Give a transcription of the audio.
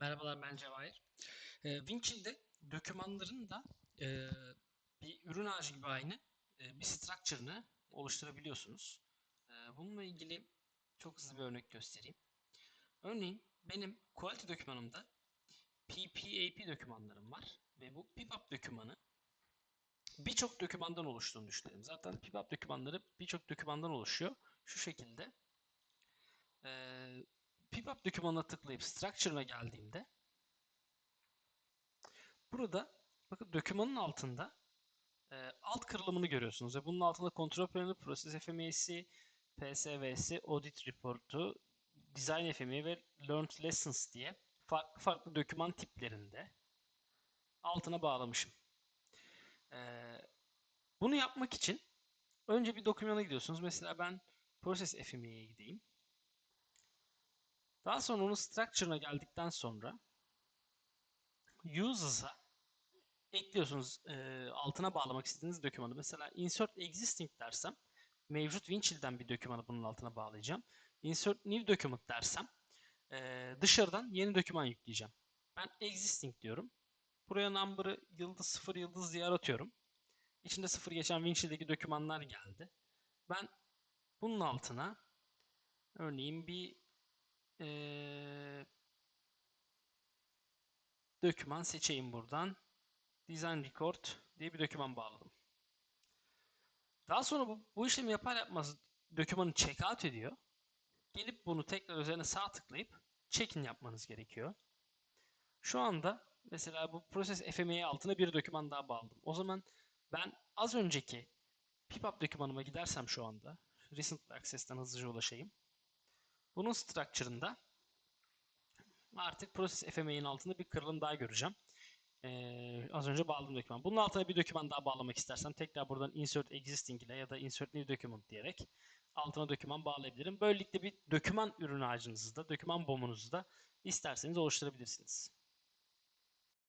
Merhabalar ben Cevahir. E, Winchill'de dokümanların da e, bir ürün ağacı gibi aynı e, bir structure'ını oluşturabiliyorsunuz. E, bununla ilgili çok hızlı bir örnek göstereyim. Örneğin benim quality dokümanımda PPAP dokümanlarım var ve bu PIPAP dokümanı birçok dokümandan oluştuğunu düşünelim. Zaten PIPAP dokümanları birçok dokümandan oluşuyor. Şu şekilde. E, PIPAP dokümanına tıklayıp structure'ına geldiğimde burada bakın dokümanın altında e, alt kırılımını görüyorsunuz ve bunun altında kontrol paneli, process FMEA'si, PSV'si, audit report'u, design FMEA ve learned lessons diye farklı farklı doküman tiplerinde altına bağlamışım. E, bunu yapmak için önce bir dokümana gidiyorsunuz. Mesela ben process FMEA'ya gideyim. Daha sonra onun structure'ına geldikten sonra uses'a ekliyorsunuz e, altına bağlamak istediğiniz dokümanı. Mesela insert existing dersem mevcut Winchill'den bir dokümanı bunun altına bağlayacağım. Insert new document dersem e, dışarıdan yeni doküman yükleyeceğim. Ben existing diyorum. Buraya number'ı yıldız 0 yıldız diye aratıyorum. İçinde 0 geçen Winchill'deki dokümanlar geldi. Ben bunun altına örneğin bir ee, doküman seçeyim buradan. Design Record diye bir doküman bağladım. Daha sonra bu, bu işlemi yapar yapmaz dokümanı checkout ediyor. Gelip bunu tekrar üzerine sağ tıklayıp check-in yapmanız gerekiyor. Şu anda mesela bu Process FMEA altına bir doküman daha bağladım. O zaman ben az önceki PIPUP dokümanıma gidersem şu anda Recent Access'ten hızlıca ulaşayım. Bunun structure'ında artık Process FMEA'nin altında bir kırılım daha göreceğim. Ee, az önce bağladığım doküman. Bunun altına bir doküman daha bağlamak istersem tekrar buradan Insert Existing ile ya da Insert New Document diyerek altına doküman bağlayabilirim. Böylelikle bir doküman ürün ağacınızı da, doküman bomunuzu da isterseniz oluşturabilirsiniz.